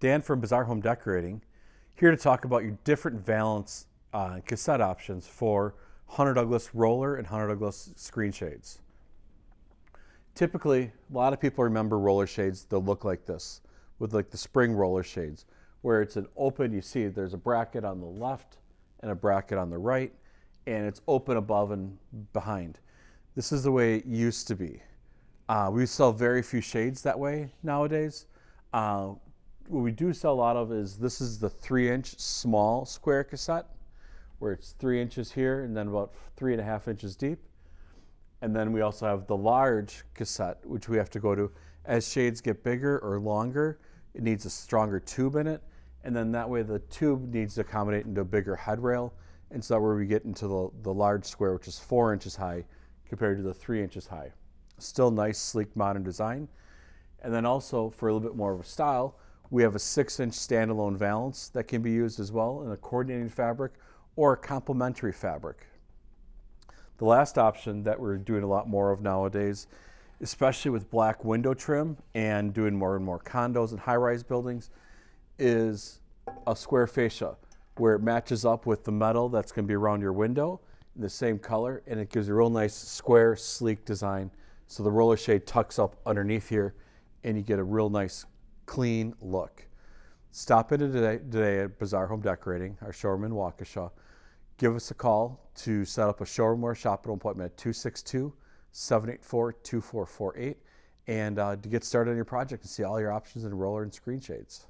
Dan from Bazaar Home Decorating, here to talk about your different valance uh, cassette options for Hunter Douglas roller and Hunter Douglas screen shades. Typically, a lot of people remember roller shades that look like this, with like the spring roller shades, where it's an open, you see there's a bracket on the left and a bracket on the right, and it's open above and behind. This is the way it used to be. Uh, we sell very few shades that way nowadays. Uh, what we do sell a lot of is this is the three inch small square cassette where it's three inches here and then about three and a half inches deep. And then we also have the large cassette, which we have to go to. As shades get bigger or longer, it needs a stronger tube in it. And then that way the tube needs to accommodate into a bigger head rail. And so that where we get into the, the large square, which is four inches high compared to the three inches high. Still nice, sleek, modern design. And then also for a little bit more of a style, we have a six inch standalone valance that can be used as well in a coordinating fabric or a complementary fabric. The last option that we're doing a lot more of nowadays, especially with black window trim and doing more and more condos and high-rise buildings, is a square fascia where it matches up with the metal that's going to be around your window in the same color and it gives a real nice square sleek design so the roller shade tucks up underneath here and you get a real nice clean look. Stop in today, today at Bazaar Home Decorating, our showroom in Waukesha. Give us a call to set up a showroom or shopping appointment at 262 784 2448 and uh, to get started on your project and see all your options in roller and screen shades.